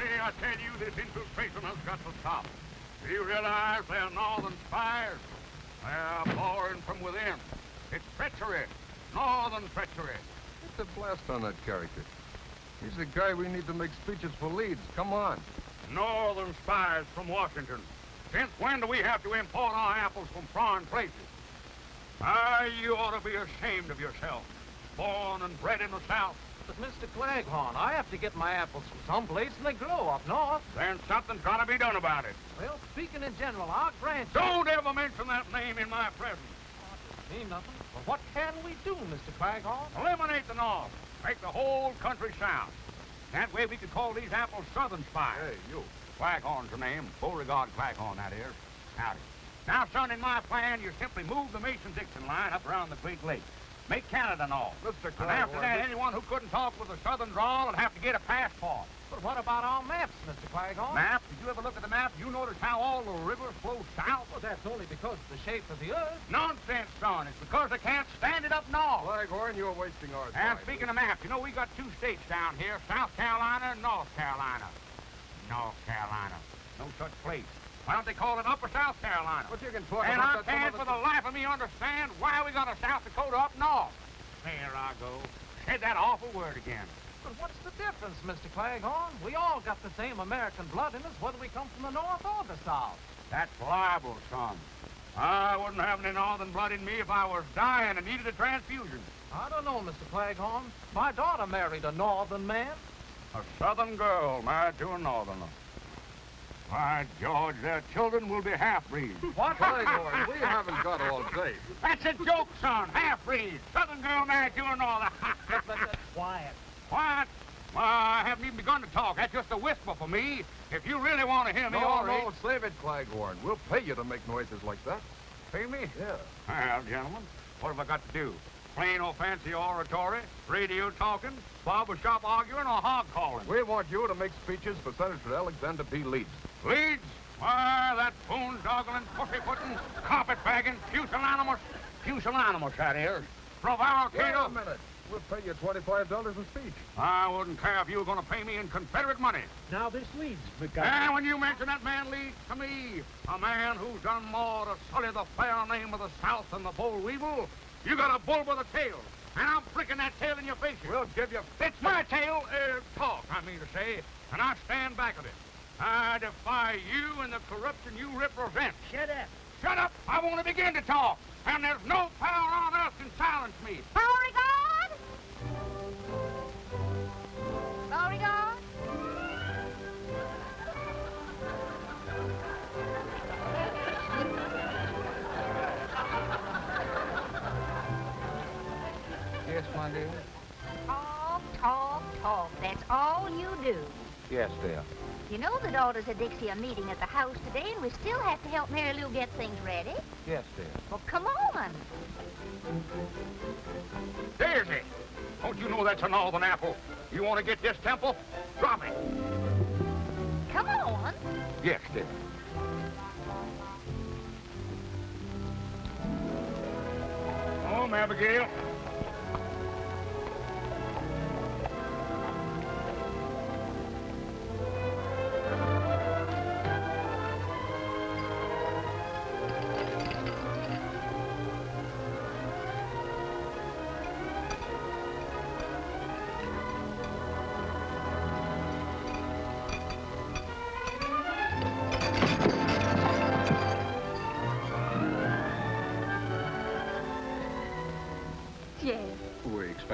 tell you, I say, I tell you, this infiltration has got to stop. Do you realize they're northern spies? They're boring from within. It's treachery. Northern treachery. It's a blast on that character. He's the guy we need to make speeches for Leeds. Come on. Northern spies from Washington. Since when do we have to import our apples from foreign places? Ah, you ought to be ashamed of yourself. Born and bred in the South. But, Mr. Claghorn, I have to get my apples from someplace, and they grow up north. Then something's got to be done about it. Well, speaking in general, I'll grant you... Don't ever mention that name in my presence. Oh, mean nothing. But what can we do, Mr. Claghorn? Eliminate the North. Make the whole country South. That way we could call these apples Southern spies. Hey, you. Claghorn's the name. Beauregard Claghorn, that is. Howdy. Now, son, in my plan, you simply move the Mason-Dixon line up around the Great Lakes. Make Canada North. Mr. And after that, anyone who couldn't talk with a southern drawl would have to get a passport. But what about our maps, Mr. Claghorn? Map? Did you ever look at the map? You notice how all the rivers flow south? Well, that's only because of the shape of the earth. Nonsense, son. It's because they can't stand it up north. Claghorn, you're wasting our time. And speaking of maps, you know, we got two states down here, South Carolina and North Carolina. North Carolina. No such place. Why don't they call it Upper South Carolina? But you can talk and about I that can't for the life of me understand why we got a South Dakota up north. There I go. Said that awful word again. But what's the difference, Mr. Claghorn? We all got the same American blood in us, whether we come from the north or the south. That's libel, son. I wouldn't have any northern blood in me if I was dying and needed a transfusion. I don't know, Mr. Claghorn. My daughter married a northern man. A southern girl married to a northerner. Why, George, their children will be half-breeds. What? Claghorn, we haven't got all day. That's a joke, son. Half-breeds. Southern girl married to a northerner. Quiet. Quiet? Well, I haven't even begun to talk. That's just a whisper for me. If you really want to hear me, No, all no, right. save it, Claghorn. We'll pay you to make noises like that. Pay me? Yeah. Well, gentlemen, what have I got to do? Plain old fancy oratory, radio talking, barber shop arguing, or hog calling? We want you to make speeches for Senator Alexander P. Leeds. Leeds? Why, that boondoggling, pussyfooting, carpetbagging, pusillanimous, pusillanimous, that is. Wait a Prevaricator. minute. We'll pay you $25 a speech. I wouldn't care if you were going to pay me in Confederate money. Now this leads, McGuire. And when you mention that man Leeds to me, a man who's done more to sully the fair name of the South than the boll weevil, you got a bull with a tail. And I'm flicking that tail in your face. We'll give you... It's my tail, uh, talk, I mean to say, and I stand back of it. I defy you and the corruption you represent. Shut up. Shut up! I want to begin to talk, and there's no power on earth can silence me. Beauregard? Beauregard? Yes, my dear? Talk, talk, talk. That's all you do. Yes, dear. You know the daughters of Dixie are meeting at the house today, and we still have to help Mary Lou get things ready. Yes, dear. Well, come on. Daisy! Don't you know that's a northern apple? You want to get this temple? Drop it. Come on. Yes, dear. Home, Abigail.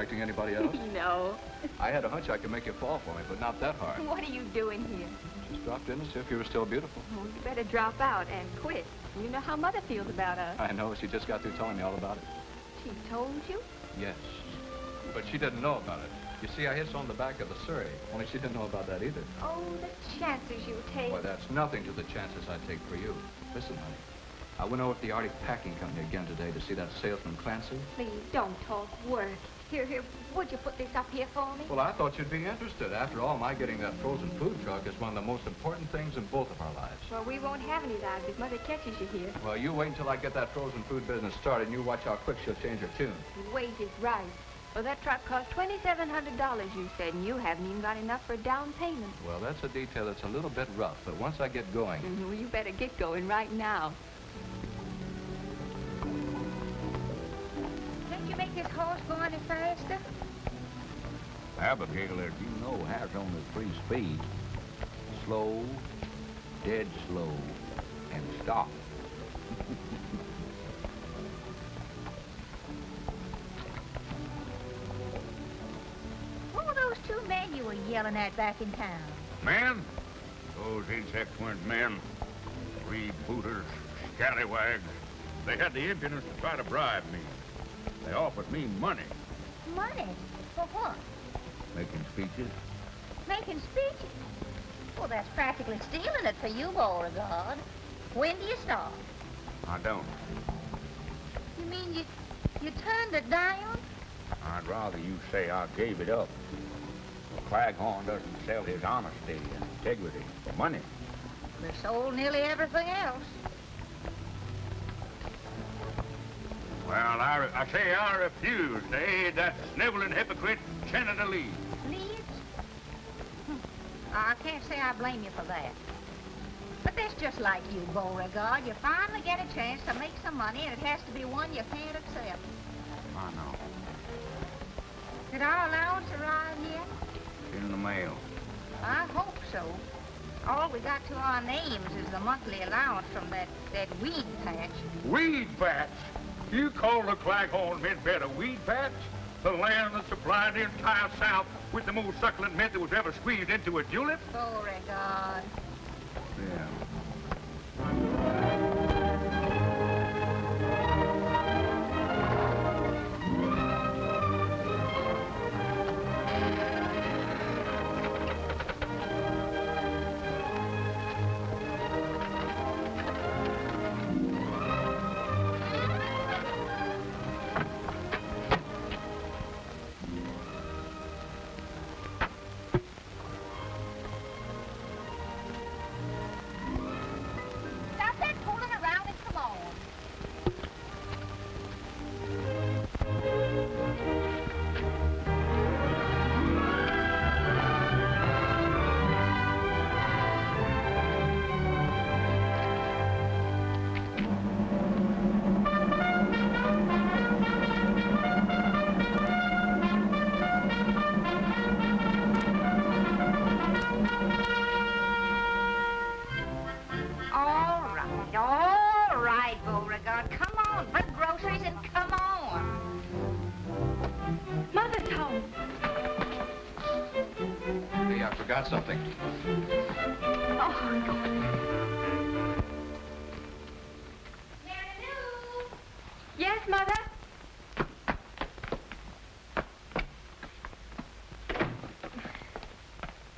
Expecting anybody else? no. I had a hunch I could make you fall for me, but not that hard. What are you doing here? Just dropped in to see if you were still beautiful. Oh, you better drop out and quit. You know how Mother feels about us. I know, she just got through telling me all about it. She told you? Yes. But she didn't know about it. You see, I hit on the back of the Surrey, only she didn't know about that either. Oh, the chances you take. Why, that's nothing to the chances I take for you. Listen, honey. I went over to the Arctic Packing Company again today to see that salesman Clancy. Please, don't talk work. Here, here, would you put this up here for me? Well, I thought you'd be interested. After all, my getting that frozen food truck is one of the most important things in both of our lives. Well, we won't have any lives if Mother catches you here. Well, you wait until I get that frozen food business started, and you watch how quick she'll change her tune. Wait is right. Well, that truck cost $2,700, you said, and you haven't even got enough for a down payment. Well, that's a detail that's a little bit rough, but once I get going... Mm, Well, you better get going right now. Make this horse go any faster? Abigail, as you know, has only three speeds. Slow, dead slow, and stop. What were those two men you were yelling at back in town? Men? Those insects weren't men. Freebooters, scallywags. They had the impudence to try to bribe me. They offered me money. Money? For what? Making speeches. Making speeches? Well, that's practically stealing it for you, Beauregard. When do you start? I don't. You mean you you turned it down? I'd rather you say I gave it up. Claghorn doesn't sell his honesty and integrity for money. We sold nearly everything else. Well, I, I say I refuse to aid that sniveling hypocrite, Senator Lee. Leaves? Hmm. I can't say I blame you for that. But that's just like you, Beauregard. You finally get a chance to make some money, and it has to be one you can't accept. I know. Did our allowance arrive yet? In the mail. I hope so. All we got to our names is the monthly allowance from that, that weed patch. Weed patch? You call the Claghorn mint bed a weed patch? The land that supplied the entire South with the most succulent mint that was ever squeezed into a julep? Beauregard. Yeah. I forgot something. Oh. Yes, Mother?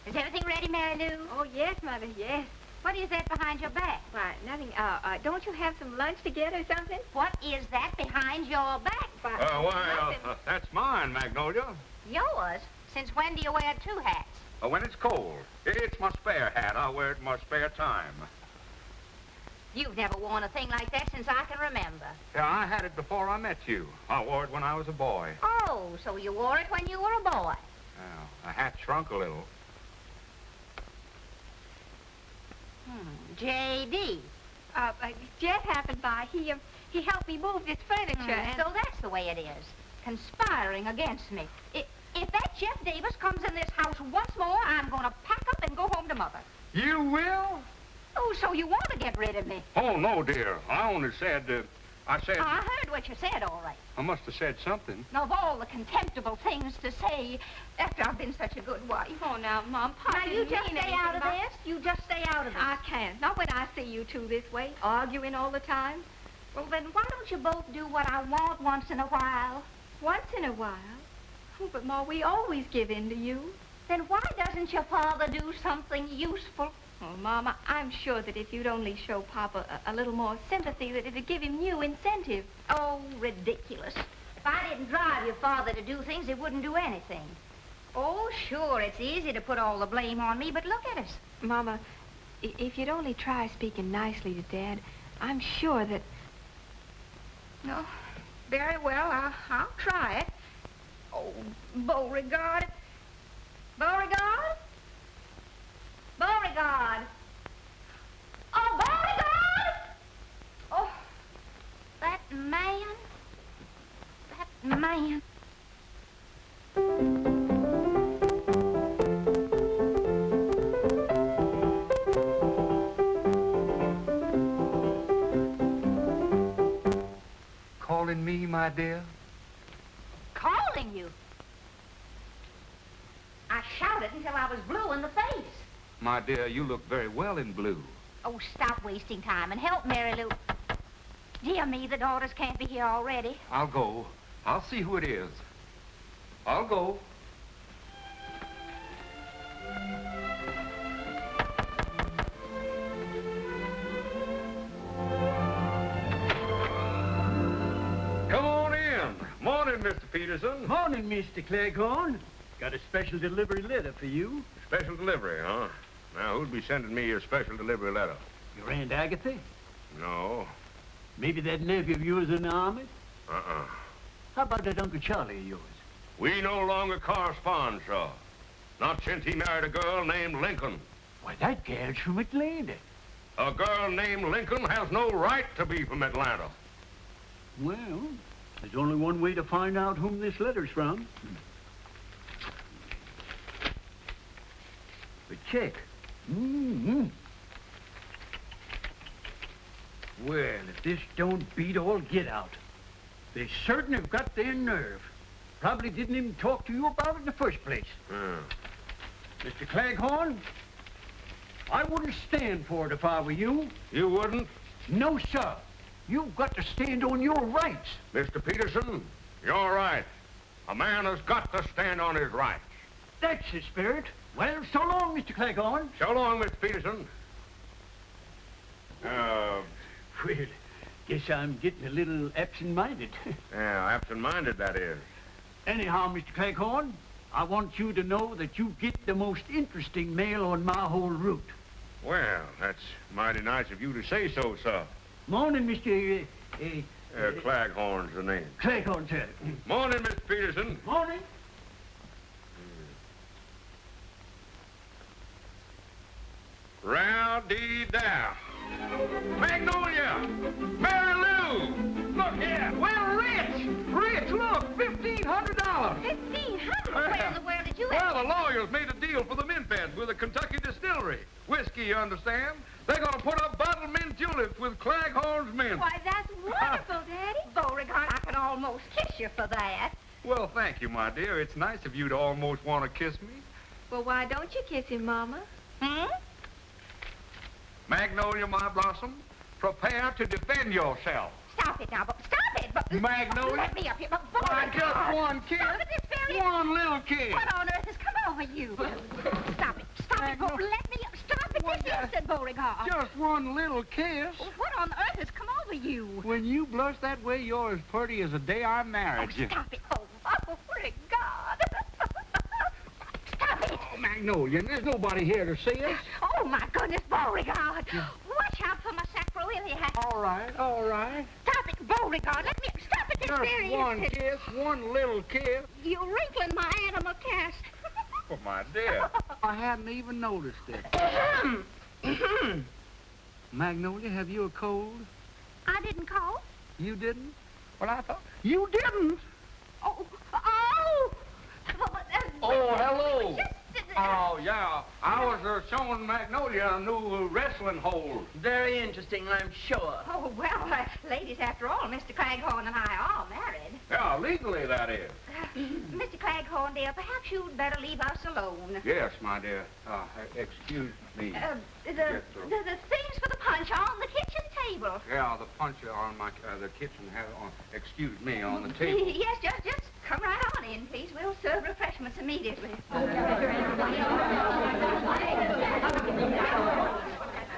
Is everything ready, Mary Lou? Oh, yes, Mother, yes. What is that behind your back? Why, nothing. Uh, uh, don't you have some lunch to get or something? What is that behind your back? Why, Uh, why, uh, uh, that's mine, Magnolia. Yours? Since when do you wear two hats? Uh, when it's cold. It's my spare hat. I wear it in my spare time. You've never worn a thing like that since I can remember. Yeah, I had it before I met you. I wore it when I was a boy. Oh, so you wore it when you were a boy. Well, the hat shrunk a little. Hmm. J.D. Uh, uh, Jeff happened by. He, uh, he helped me move this furniture, and... So that's the way it is. Conspiring against me. I- if that Jeff Davis comes in this house once more, I'm going to pack up and go home to Mother. You will? Oh, so you want to get rid of me? Oh, no, dear. I only said, uh, I said, I heard what you said, all right. I must have said something. Now, of all the contemptible things to say after I've been such a good wife. Oh, now, Mom, Pop Now, you just stay out of this. You just stay out of this. I can't. Not when I see you two this way, arguing all the time. Well, then why don't you both do what I want once in a while? Once in a while. Oh, but, Ma, we always give in to you. Then why doesn't your father do something useful? Oh, Mama, I'm sure that if you'd only show Papa a, a little more sympathy, that it'd give him new incentive. Oh, ridiculous. If I didn't drive your father to do things, he wouldn't do anything. Oh, sure, it's easy to put all the blame on me, but look at us. Mama, if you'd only try speaking nicely to Dad, I'm sure that... No, very well, I'll, I'll try it. Oh, Beauregard. Beauregard? Beauregard. Oh, Beauregard! Oh, that man. That man. Calling me, my dear? Calling you. I shouted until I was blue in the face. My dear, you look very well in blue. Oh, stop wasting time and help Mary Lou. Dear me, the daughters can't be here already. I'll go. I'll see who it is. I'll go. Come on in. Morning, Mr. Peterson. Morning, Mr. Claghorn. Got a special delivery letter for you. Special delivery, huh? Now, who'd be sending me your special delivery letter? Your Aunt Agatha? No. Maybe that nephew of yours in the army? Uh-uh. How about that Uncle Charlie of yours? We no longer correspond, sir. Not since he married a girl named Lincoln. Why, that gal's from Atlanta. A girl named Lincoln has no right to be from Atlanta. Well, there's only one way to find out whom this letter's from. A check. Mm-hmm. Well, if this don't beat all get out, they certain have got their nerve. Probably didn't even talk to you about it in the first place. Mr. Claghorn, I wouldn't stand for it if I were you. You wouldn't? No, sir. You've got to stand on your rights. Mr. Peterson, you're right. A man has got to stand on his rights. That's the spirit. Well, so long, Mr. Claghorn. So long, Mr. Peterson. Uh, Well, guess I'm getting a little absent-minded. yeah, absent-minded, that is. Anyhow, Mr. Claghorn, I want you to know that you get the most interesting mail on my whole route. Well, that's mighty nice of you to say so, sir. Morning, Mr. Uh, uh, Uh, Claghorn's the name. Claghorn, sir. Morning, Mr. Peterson. Morning. Row-dee-dow. Magnolia! Mary Lou! Look here! Well, Rich! Rich, look! $1,500! Fifteen hundred? Where in the world did you Well, the lawyers made a deal for the mint beds with a Kentucky distillery. Whiskey, you understand? They're going to put up bottled mint juleps with Claghorn's mint. Why, that's wonderful, Daddy. Beauregard, I can almost kiss you for that. Well, thank you, my dear. It's nice of you to almost want to kiss me. Well, why don't you kiss him, Mama? Hmm? Magnolia, my blossom, prepare to defend yourself. Stop it now, but stop it! But Magnolia? let me up here, but Why, Beauregard. just one kiss. Stop it this very One little kiss. What on earth has come over you? Stop it! Stop it! Beau- Let me up! Stop it this instant, Beauregard! Just one little kiss. What on earth has come over you? When you blush that way, you're as pretty as the day I Oh, married you. stop it! Oh, oh, oh Beauregard! Stop it! Magnolia, there's nobody here to see us. Oh, my goodness, Beauregard! Watch out for my sacroiliac! All right, all right. Stop it, Beauregard! Let me stop it this very Just one instant! kiss, one little kiss. You're wrinkling my animal cast. Oh, my dear. I hadn't even noticed it. Magnolia, have you a cold? I didn't call. You didn't? Well, I thought... You didn't? Oh, oh! Oh, hello. Just, Oh, yeah. I was uh, showing Magnolia a new uh, wrestling hold. Very interesting, I'm sure. Oh, well, uh, ladies, after all, Mr. Claghorn and I are married. Yeah, legally, that is. Mr. Claghorn, dear, perhaps you'd better leave us alone. Yes, my dear. Uh, excuse me. Uh, the, Yes, the, the things for the punch are on the kitchen table. Yeah, the puncher on my uh, the kitchen have on. Excuse me, on the table. Yes, just, just come right on in, please. We'll serve refreshments immediately.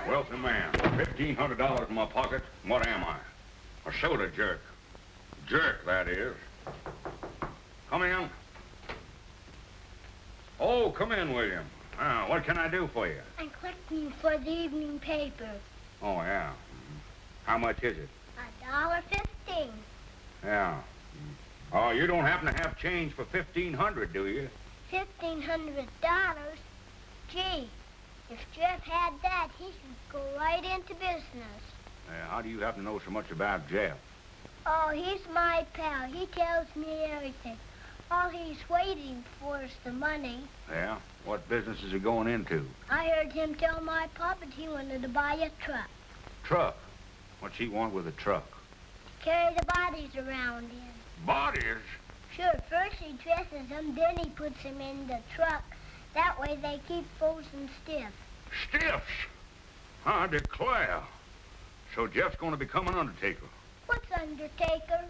Wealthy man. Fifteen hundred dollars in my pocket. What am I? A soda jerk. Jerk, that is. Come in. Oh, come in, William. Ah, what can I do for you? I'm collecting for the evening paper. Oh, yeah. Mhm. How much is it? A dollar fifteen. Yeah. Oh, you don't happen to have change for 1500 do you? Fifteen hundred dollars? Gee, if Jeff had that, he could go right into business. Uh, how do you happen to know so much about Jeff? Oh, he's my pal. He tells me everything. All he's waiting for is the money. Yeah? What business is he going into? I heard him tell my papa he wanted to buy a truck. Truck. What's he want with a truck? Carry the bodies around in. Bodies? Sure, first he dresses them, then he puts them in the truck. That way they keep frozen stiff. Stiffs? I declare. So Jeff's going to become an undertaker. What's Undertaker?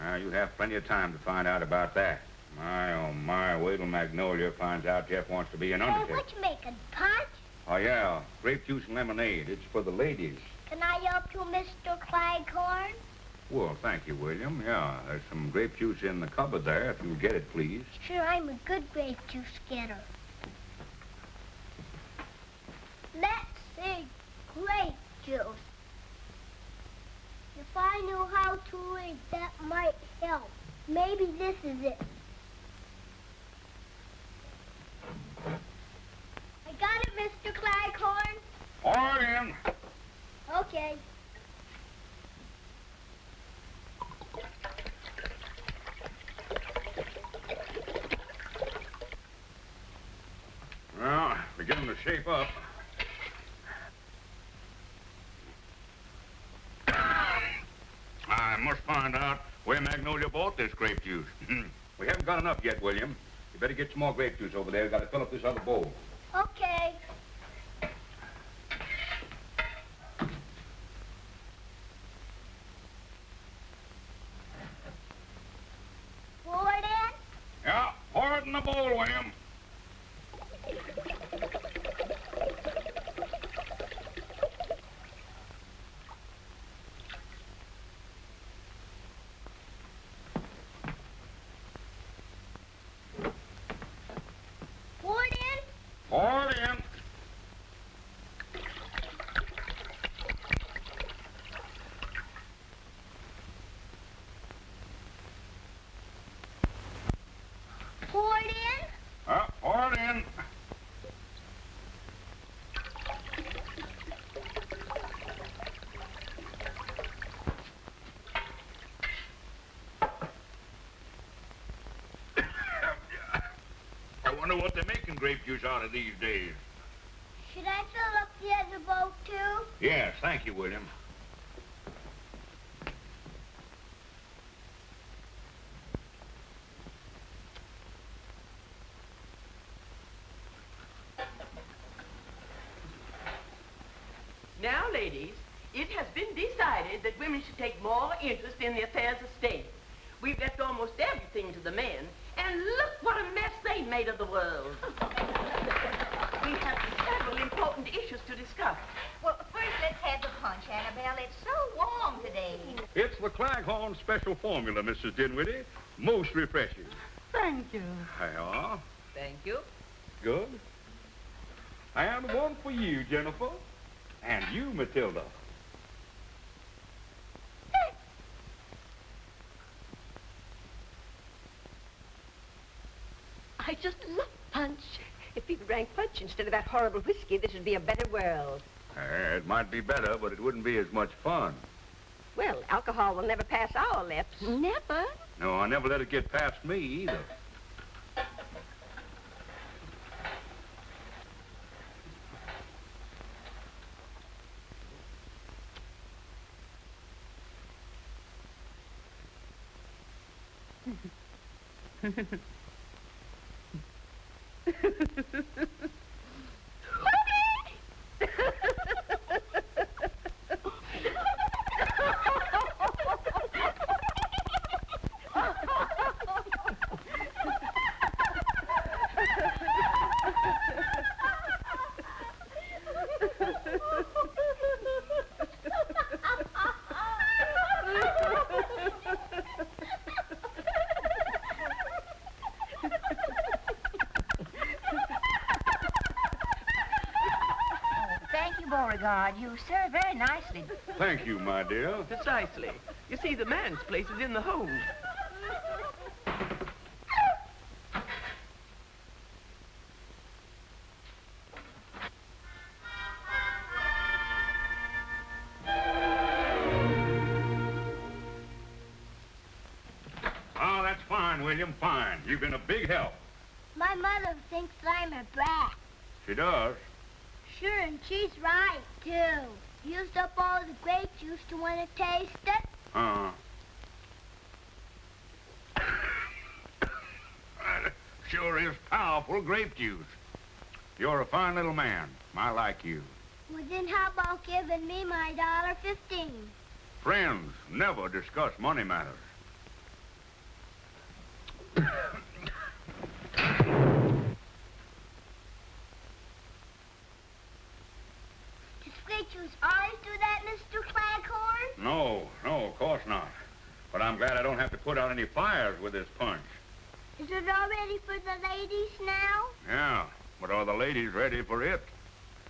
Well, you have plenty of time to find out about that. My, oh my, wait till Magnolia finds out Jeff wants to be an undertaker. what you making, punch? Oh, yeah, grape juice and lemonade. It's for the ladies. Can I help you, Mr. Claghorn? Well, thank you, William. Yeah, there's some grape juice in the cupboard there, if you'll get it, please. Sure, I'm a good grape juice getter. Let's see, grape juice. If I knew how to read, that might help. Maybe this is it. I got it, Mr. Claghorn. All right, in. Okay. Well, beginning to shape up. I must find out where Magnolia bought this grape juice. Hmm. we haven't got enough yet, William. You better get some more grape juice over there. We've got to fill up this other bowl. Okay. Pour it in? Yeah, pour it in the bowl, William. Pour it in? Pour it in. Pour it in? Uh, pour it in. I wonder what they're making grape juice out of these days. Should I fill up the other boat too? Yes, thank you, William. Now, ladies, it has been decided that women should take more interest in the affairs of state. We've left almost everything to the men, and look what a mess they made of the world. we have several important issues to discuss. Well, first let's have the punch, Annabelle. It's so warm today. It's the Claghorn special formula, Mrs. Dinwiddie. Most refreshing. Thank you. Yeah, Thank you. good. And one for you, Jennifer. And you, Matilda. I just love punch. If people drank punch instead of that horrible whiskey, this would be a better world. Uh, it might be better, but it wouldn't be as much fun. Well, alcohol will never pass our lips. Never? No, I never let it get past me either. Thank you, my dear. Precisely. You see, the man's place is in the home. Ah, that's fine, William, fine. You've been a big help. My mother thinks I'm a brat. She does. Sure, and she's right, too. Used up all the grape juice to want to taste it. Uh. sure is powerful grape juice. You're a fine little man. I like you. Well, then how about giving me my dollar fifteen? Friends never discuss money matters. Does grape juice always do that, Mr. Claghorn? No, no, of course not. But I'm glad I don't have to put out any fires with this punch. Is it all ready for the ladies now? Yeah, but are the ladies ready for it?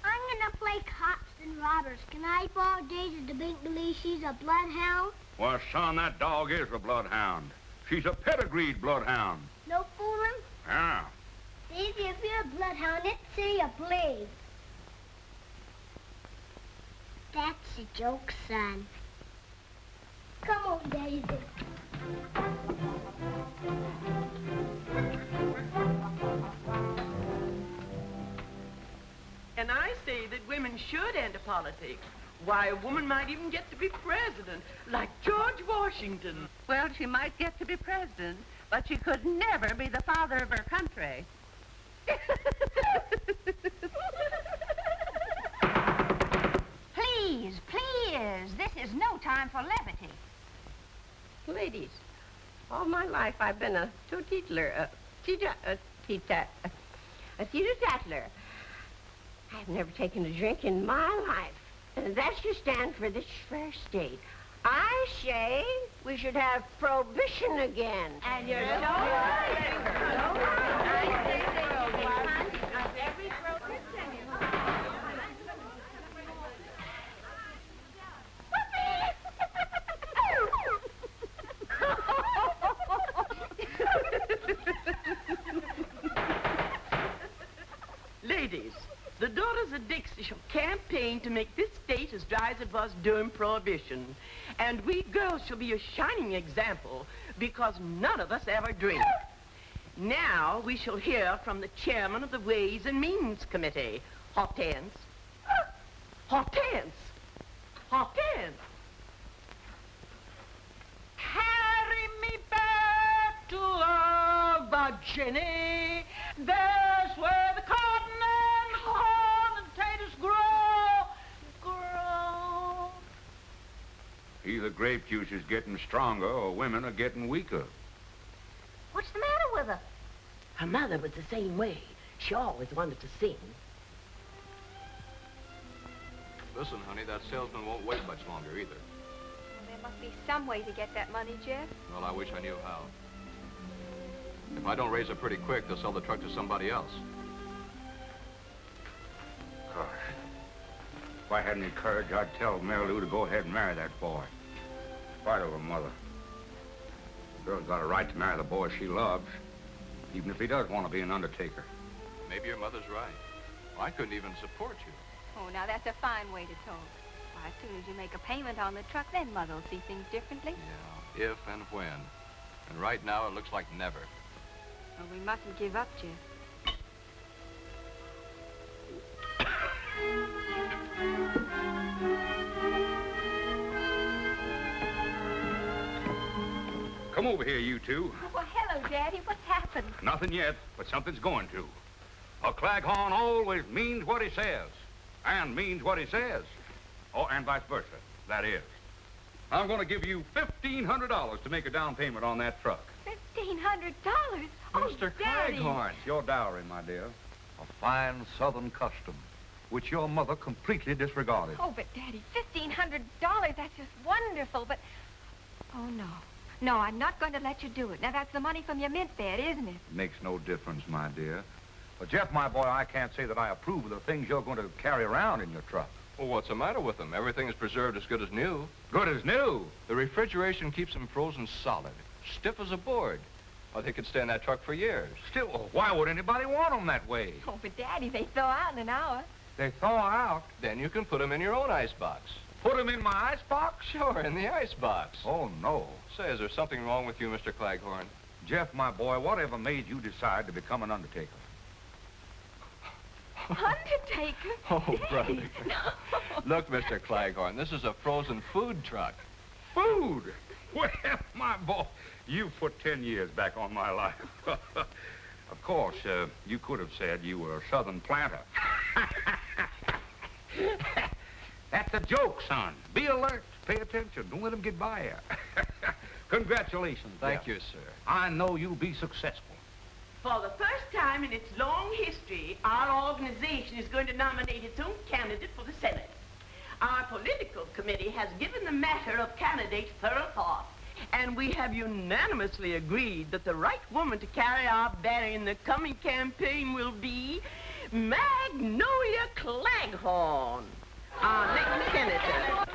I'm gonna play cops and robbers. Can I borrow Daisy to make believe she's a bloodhound? Well, son, that dog is a bloodhound. She's a pedigreed bloodhound. No fooling? Yeah. Daisy, if you're a bloodhound, let's say you please. That's a joke, son. Come on, Daisy. And I say that women should enter politics. Why, a woman might even get to be president, like George Washington. Well, she might get to be president, but she could never be the father of her country. Please, please, this is no time for levity. Ladies, all my life I've been a teetotaler, a teeta, a teeta, a, teetotaler. I've never taken a drink in my life. And that should stand for this fair state. I say we should have prohibition again. And you're so Ladies, of Dixie shall campaign to make this state as dry as it was during Prohibition. And we girls shall be a shining example because none of us ever drink. Now we shall hear from the chairman of the Ways and Means Committee. Hortense. Hortense. Hortense. Carry me back to Virginia. There's where the cotton and corn and potatoes grow. Grow. Either grape juice is getting stronger or women are getting weaker. What's the matter with her? Her mother was the same way. She always wanted to sing. Listen, honey, that salesman won't wait much longer either. There must be some way to get that money, Jeff. Well, I wish I knew how. If I don't raise it pretty quick, they'll sell the truck to somebody else. Gosh. If I had any courage, I'd tell Mary Lou to go ahead and marry that boy. In spite of her mother. The girl's got a right to marry the boy she loves, even if he does want to be an undertaker. Maybe your mother's right. I couldn't even support you. Oh, now that's a fine way to talk. Why, as soon as you make a payment on the truck, then Mother will see things differently. Yeah, if and when. And right now, it looks like never. Well, we mustn't give up, Jeff. Come over here, you two. Oh, well, hello, Daddy. What's happened? Nothing yet, but something's going to. A Claghorn always means what he says, and means what he says. Oh, and vice versa. That is. I'm going to give you $1,500 to make a down payment on that truck. Fifteen hundred dollars. Oh, Mr. Daddy. Claghorn. It's your dowry, my dear. A fine southern custom, which your mother completely disregarded. Oh, but Daddy, fifteen hundred dollars. That's just wonderful. But oh no, no, I'm not going to let you do it. Now that's the money from your mint bed, isn't it? it Makes no difference, my dear. But Jeff, my boy, I can't say that I approve of the things you're going to carry around in your truck. Well, what's the matter with them? Everything is preserved as good as new. Good as new. The refrigeration keeps them frozen solid, stiff as a board. Well, they could stay in that truck for years. Still, oh, why would anybody want them that way? Oh, but Daddy, they thaw out in an hour. They thaw out. Then you can put them in your own icebox. Put them in my icebox? Sure, in the icebox. Oh, no. Say, is there something wrong with you, Mr. Claghorn? Jeff, my boy, whatever made you decide to become an undertaker? Undertaker? Oh, brother. no. Look, Mr. Claghorn, this is a frozen food truck. Food? Well, my boy, you put 10 years back on my life. of course, uh, you could have said you were a southern planter. That's a joke, son. Be alert. Pay attention. Don't let them get by you. Congratulations, Thank Jeff. you, sir. I know you'll be successful. For the first time in its long history, our organization is going to nominate its own candidate for the Senate. Our political committee has given the matter of candidates thorough thought, and we have unanimously agreed that the right woman to carry our banner in the coming campaign will be Magnolia Claghorn, our next senator.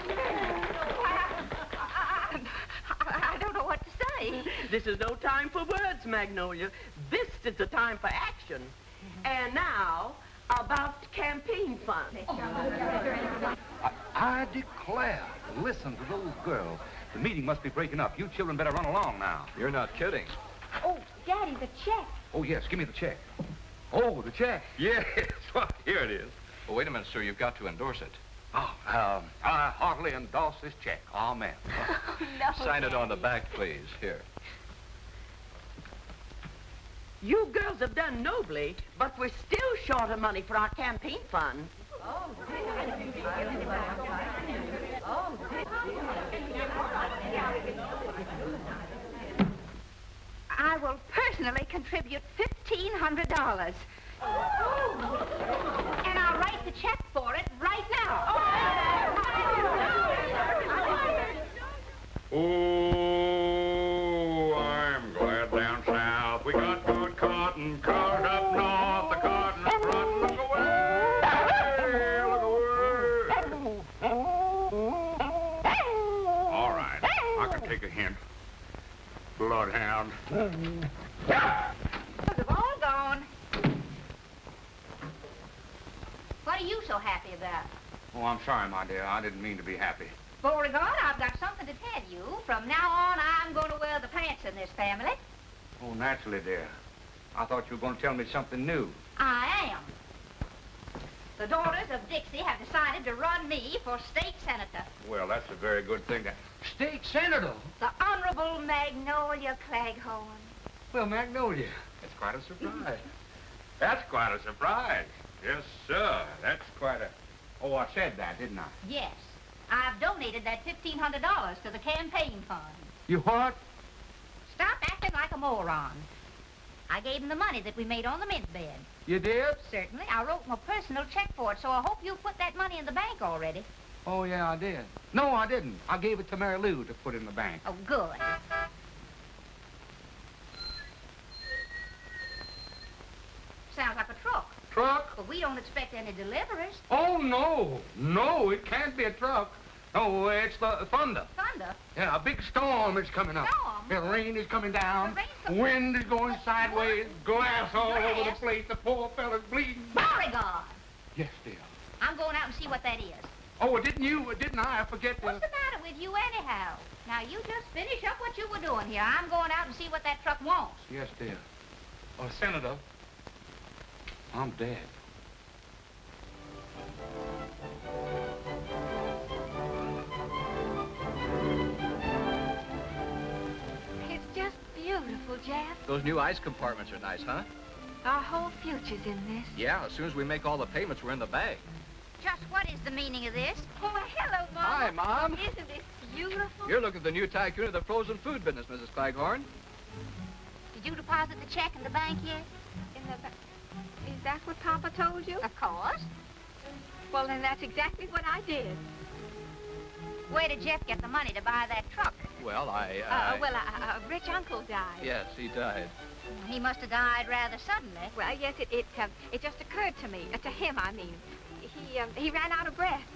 I don't know what to say. This is no time for words, Magnolia. This is the time for action. And now, about campaign funds. I declare, listen to those girls. The meeting must be breaking up. You children better run along now. You're not kidding. Oh, Daddy, the check. Oh, yes, give me the check. Oh, the check. Yes, well, here it is. Well, wait a minute, sir. You've got to endorse it. Oh, um, I heartily endorse this check. Amen. No, Sign it on the back, please. Here. You girls have done nobly, but we're still short of money for our campaign fund. I will personally contribute $1,500. And I'll write the check for it right Oh, I'm glad down south we got good cotton. Cars up north, the cotton's front. Look away, look away. All right, I can take a hint. Bloodhound. They've all gone. What are you so happy about? Oh, I'm sorry, my dear. I didn't mean to be happy. Beauregard, I've got something to tell you. From now on, I'm going to wear the pants in this family. Oh, naturally, dear. I thought you were going to tell me something new. I am. The daughters of Dixie have decided to run me for state senator. Well, that's a very good thing. To... State senator? The Honorable Magnolia Claghorn. Well, Magnolia, that's quite a surprise. that's quite a surprise. Yes, sir. That's quite a... Oh, I said that, didn't I? Yes. I've donated that $1,500 to the campaign fund. You what? Stop acting like a moron. I gave him the money that we made on the mint bed. You did? Certainly. I wrote him a personal check for it, so I hope you put that money in the bank already. Oh, yeah, I did. No, I didn't. I gave it to Mary Lou to put in the bank. Oh, good. Sounds like a truck. Truck? But we don't expect any deliveries. Oh, no. No, it can't be a truck. No, it's the thunder. Thunder? Yeah, a big storm is coming up. Storm? The rain is coming down. The rain's coming- wind is going sideways. Glass all over the place. The poor fella's bleeding. Beauregard! Yes, dear. I'm going out and see what that is. Oh, didn't you? Didn't I? I forget. What's the matter with you anyhow? Now, you just finish up what you were doing here. I'm going out and see what that truck wants. Yes, dear. Oh, Senator, I'm dead. It's just beautiful, Jeff. Those new ice compartments are nice, huh? Our whole future's in this. Yeah, as soon as we make all the payments, we're in the bag. Just what is the meaning of this? Oh, hello, Mom. Hi, Mom. Isn't this beautiful? You're looking at the new tycoon of the frozen food business, Mrs. Claghorn. Did you deposit the check in the bank yet? In the ba- Is that what Papa told you? Of course. Well, then that's exactly what I did. Where did Jeff get the money to buy that truck? Well, I, Uh, well, a, a rich uncle died. Yes, he died. He must have died rather suddenly. Well, yes, it it, um, it just occurred to me, uh, to him, I mean. He um, he ran out of breath.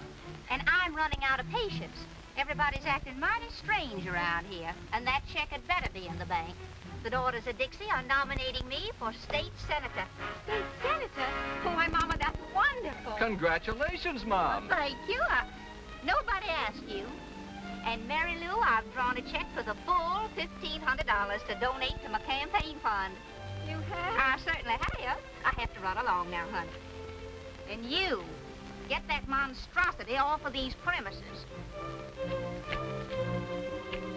And I'm running out of patience. Everybody's acting mighty strange around here. And that check had better be in the bank. The daughters of Dixie are nominating me for state senator. State senator? Why, Mama, that's wonderful. Congratulations, Mom. Thank you. Uh, nobody asked you. And Mary Lou, I've drawn a check for the full $1,500 to donate to my campaign fund. You have? I certainly have. I have to run along now, honey. And you, get that monstrosity off of these premises.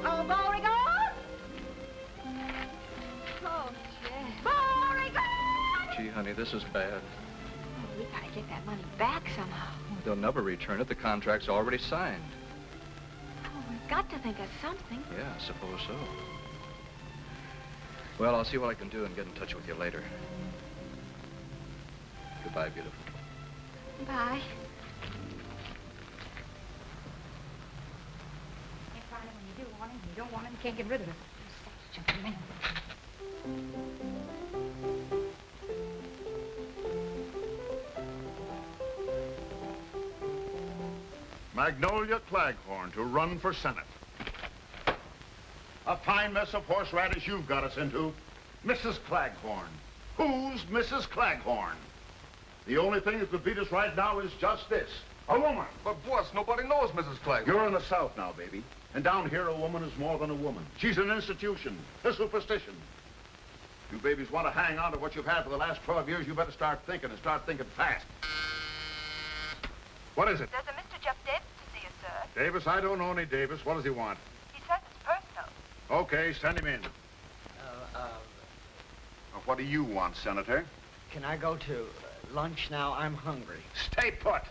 Oh, Beauregard! Gee, honey, this is bad. Oh, we gotta get that money back somehow. They'll never return it. The contract's already signed. Oh, we've got to think of something. Yeah, I suppose so. Well, I'll see what I can do and get in touch with you later. Goodbye, beautiful. Bye. Can't find it when you do want him. You don't want him, you can't get rid of him. Magnolia Claghorn to run for Senate. A fine mess of horseradish you've got us into. Mrs. Claghorn. Who's Mrs. Claghorn? The only thing that could beat us right now is just this. A woman. But, boss, nobody knows Mrs. Claghorn. You're in the South now, baby. And down here, a woman is more than a woman. She's an institution, a superstition. You babies want to hang on to what you've had for the last 12 years, you better start thinking and start thinking fast. What is it? There's a Mr. Jeff Davis to see you, sir. Davis, I don't know any Davis. What does he want? He says it's personal. Okay, send him in. Uh, uh, Now, What do you want, Senator? can I go to uh, lunch now? I'm hungry. Stay put.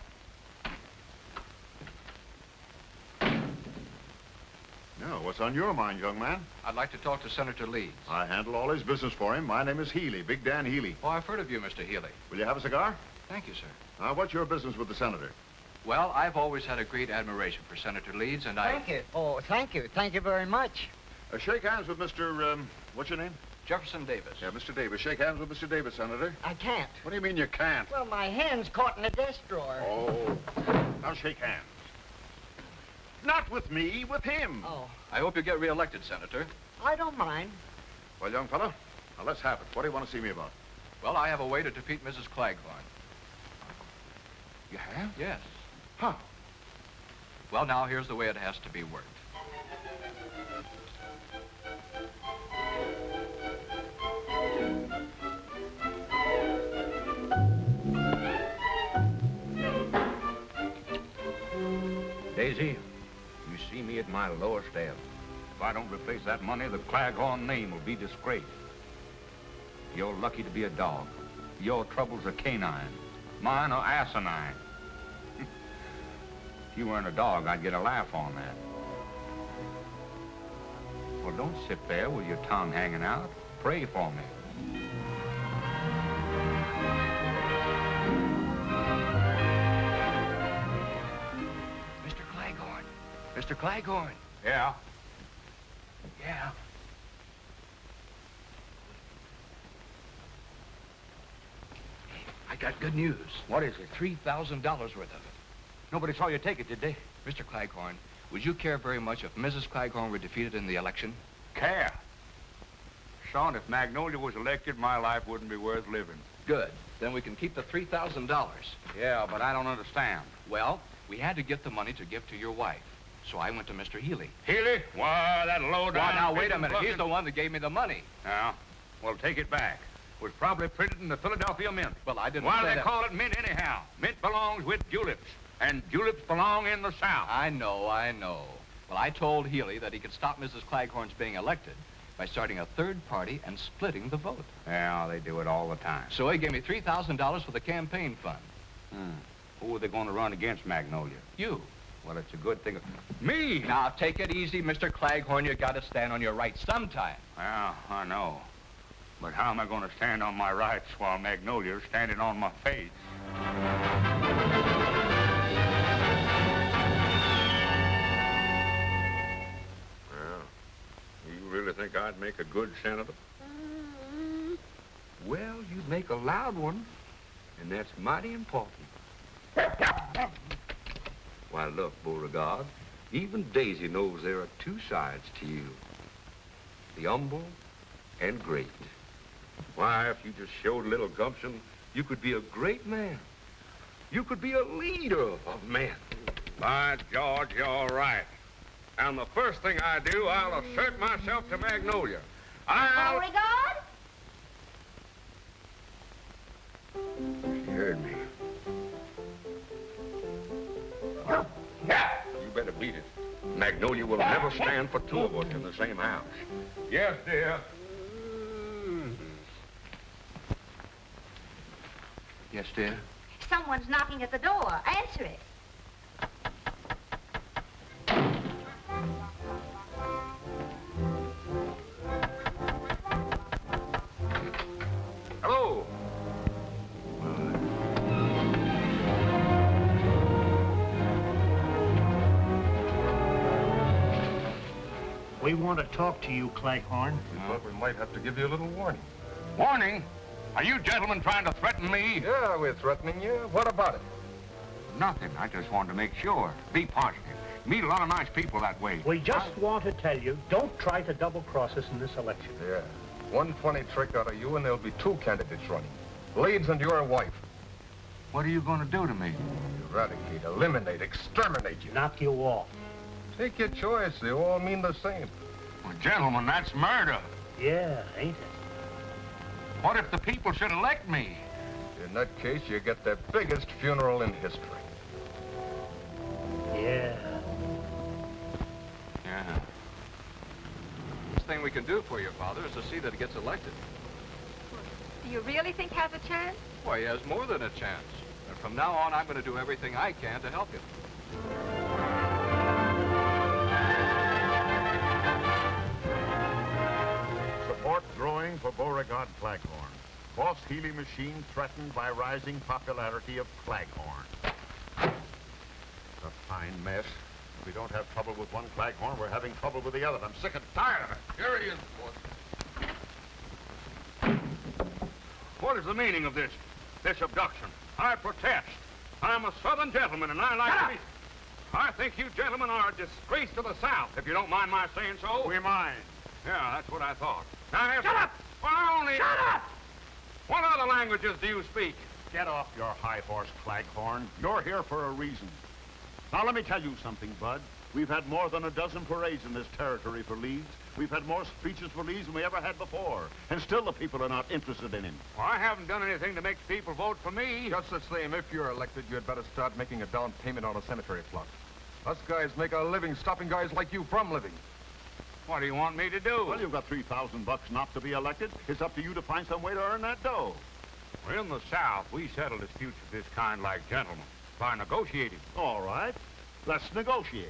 Now, what's on your mind, young man? I'd like to talk to Senator Leeds. I handle all his business for him. My name is Healy, Big Dan Healy. Oh, I've heard of you, Mr. Healy. Will you have a cigar? Thank you, sir. Now, what's your business with the senator? Well, I've always had a great admiration for Senator Leeds, and I... Thank you. Oh, thank you. Thank you very much. Uh, shake hands with Mr. Um, what's your name? Jefferson Davis. Yeah, Mr. Davis. Shake hands with Mr. Davis, Senator. I can't. What do you mean you can't? Well, my hand's caught in a desk drawer. Oh. Now shake hands. Not with me, with him. Oh, I hope you get reelected, Senator. I don't mind. Well, young fellow, now let's have it. What do you want to see me about? Well, I have a way to defeat Mrs. Claghorn. You have? Yes. How? Well, now, here's the way it has to be worked. Daisy, you see me at my lowest ebb. If I don't replace that money, the Claghorn name will be disgraced. You're lucky to be a dog. Your troubles are canine. Mine are asinine. If you weren't a dog, I'd get a laugh on that. Well, don't sit there with your tongue hanging out. Pray for me. Mr. Claghorn. Mr. Claghorn. Yeah? Yeah. I got good news. What is it? $3,000 worth of it. Nobody saw you take it, did they? Mr. Claghorn, would you care very much if Mrs. Claghorn were defeated in the election? Care. Son, if Magnolia was elected, my life wouldn't be worth living. Good. Then we can keep the $3,000. Yeah, but I don't understand. Well, we had to get the money to give to your wife. So I went to Mr. Healy. Healy? Why, that low down... Well, now, wait a minute. He's the one that gave me the money. Yeah? Well, take it back. Was probably printed in the Philadelphia Mint. Well, I didn't Why say they that. call it mint anyhow? Mint belongs with juleps, and juleps belong in the South. I know, I know. Well, I told Healy that he could stop Mrs. Claghorn's being elected by starting a third party and splitting the vote. Yeah, they do it all the time. So he gave me $3,000 for the campaign fund. Hmm. Who are they going to run against Magnolia? You. Well, it's a good thing. Me? Now, take it easy, Mr. Claghorn. You got to stand on your rights sometime. Yeah, I know. But how am I going to stand on my rights while Magnolia's standing on my face? Think I'd make a good senator? Well, you'd make a loud one, and that's mighty important. Why, look, Beauregard, even Daisy knows there are two sides to you. The humble and great. Why, if you just showed a little gumption, you could be a great man. You could be a leader of men. By George, you're right. And the first thing I do, I'll assert myself to Magnolia. I'll... Beauregard? She heard me. Yeah. You better beat it. Magnolia will never stand for two of us in the same house. Yes, dear. Yes, dear? Someone's knocking at the door. Answer it. Hello. We want to talk to you, Claghorn. We thought we might have to give you a little warning. Warning? Are you gentlemen trying to threaten me? Yeah, we're threatening you. What about it? Nothing. I just wanted to make sure. Be positive. Meet a lot of nice people that way. We just want to tell you, don't try to double-cross us in this election. Yeah. One funny trick out of you, and there'll be two candidates running. Leeds and your wife. What are you going to do to me? Eradicate, eliminate, exterminate you. Knock you off. Take your choice. They all mean the same. Well, gentlemen, that's murder. Yeah, ain't it? What if the people should elect me? In that case, you get the biggest funeral in history. Best thing we can do for your father is to see that he gets elected. Do you really think he has a chance? Why, he has more than a chance. And from now on, I'm going to do everything I can to help him. Support growing for Beauregard Claghorn. Boss Healy machine threatened by rising popularity of Claghorn. A fine mess. If we don't have trouble with one Claghorn, we're having trouble with the other. I'm sick and tired of it. Here he is, boss. What is the meaning of this, this abduction? I protest. I'm a Southern gentleman, and I like to be... I think you gentlemen are a disgrace to the South, if you don't mind my saying so. We mind. Yeah, that's what I thought. Now, Shut up! Well, I only... Shut up! What other languages do you speak? Get off your high horse, Claghorn. You're here for a reason. Now, let me tell you something, Bud. We've had more than a dozen parades in this territory for Leeds. We've had more speeches for Leeds than we ever had before. And still the people are not interested in him. Well, I haven't done anything to make people vote for me. Just the same, if you're elected, you'd better start making a down payment on a cemetery plot. Us guys make our living stopping guys like you from living. What do you want me to do? Well, you've got 3,000 bucks not to be elected. It's up to you to find some way to earn that dough. Well, in the South, we settle disputes of this kind like gentlemen, by negotiating. All right. Let's negotiate.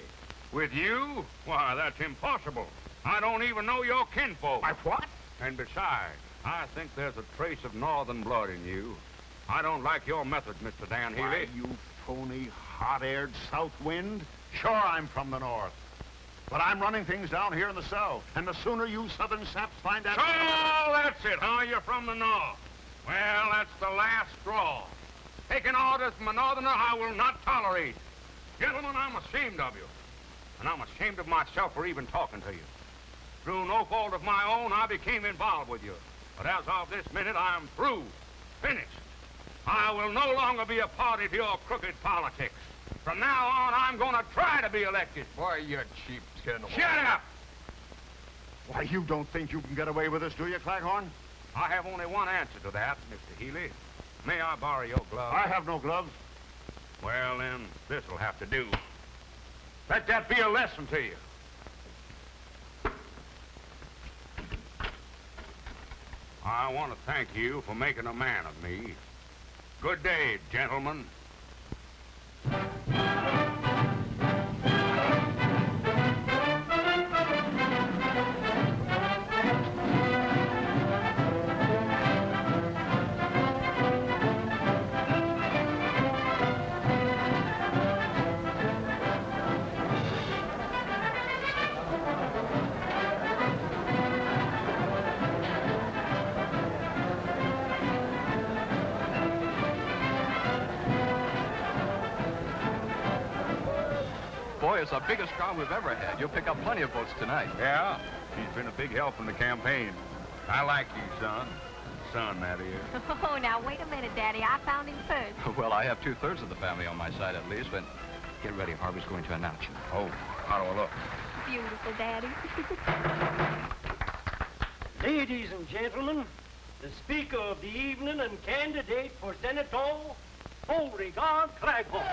With you? Why, that's impossible. I don't even know your kinfolk. My what? And besides, I think there's a trace of northern blood in you. I don't like your methods, Mr. Dan Healy. Why, you phony, hot-aired south wind? Sure, I'm from the north. But I'm running things down here in the south. And the sooner you southern saps find out... So, that's it, huh? You're from the north. Well, that's the last straw. Taking orders from a northerner I will not tolerate. Gentlemen, I'm ashamed of you. And I'm ashamed of myself for even talking to you. Through no fault of my own, I became involved with you. But as of this minute, I'm through. Finished. I will no longer be a party to your crooked politics. From now on, I'm going to try to be elected. Why, you cheap tin. Shut up! Why, you don't think you can get away with this, do you, Claghorn? I have only one answer to that, Mr. Healy. May I borrow your gloves? I have no gloves. Well, then, this'll have to do. Let that be a lesson to you. I want to thank you for making a man of me. Good day, gentlemen. Boy, it's the biggest crowd we've ever had. You'll pick up plenty of votes tonight. Yeah, he's been a big help in the campaign. I like you, son. Son, that is. Oh, now, wait a minute, Daddy. I found him first. well, I have two-thirds of the family on my side at least, but get ready. Harvey's going to announce you. Oh, how do I look? beautiful, Daddy. Ladies and gentlemen, the speaker of the evening and candidate for Senator, Beauregard Claghorn.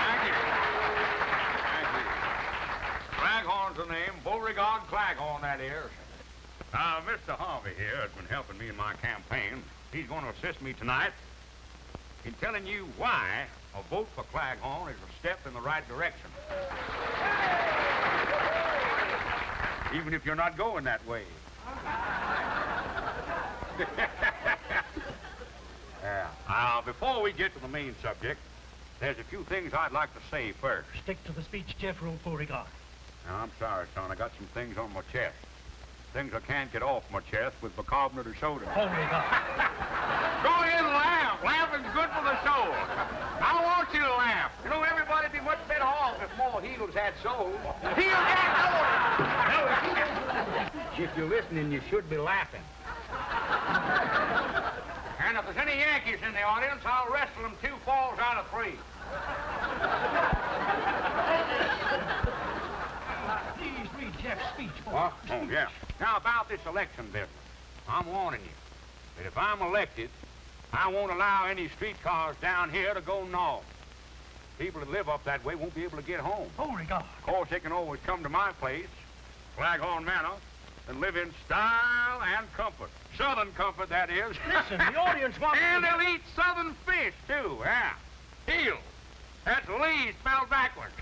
Thank you. Thank you. Claghorn's the name. Beauregard Claghorn, that is. Uh, Mr. Harvey here has been helping me in my campaign. He's going to assist me tonight in telling you why a vote for Claghorn is a step in the right direction. Even if you're not going that way. yeah. Now, before we get to the main subject, there's a few things I'd like to say first. Stick to the speech, Jeff Rule Beauregard. Now, I'm sorry, son. I got some things on my chest. Things I can't get off my chest with bicarbonate of soda. Beauregard. Go ahead and laugh. Laughing's good for the soul. I want you to laugh. You know, everybody'd be much better off if more heels had souls. Heels had souls! if you're listening, you should be laughing. And if there's any Yankees in the audience, I'll wrestle them two falls out of three. Please read Jeff's speech. What? Oh, yeah. Now, about this election business, I'm warning you that if I'm elected, I won't allow any streetcars down here to go north. People that live up that way won't be able to get home. Beauregard. Of course, they can always come to my place, Claghorn Manor, and live in style and comfort. Southern comfort, that is. Listen, the audience wants And to- they'll eat southern fish, too, yeah. Heel. That's Lee spelled backwards.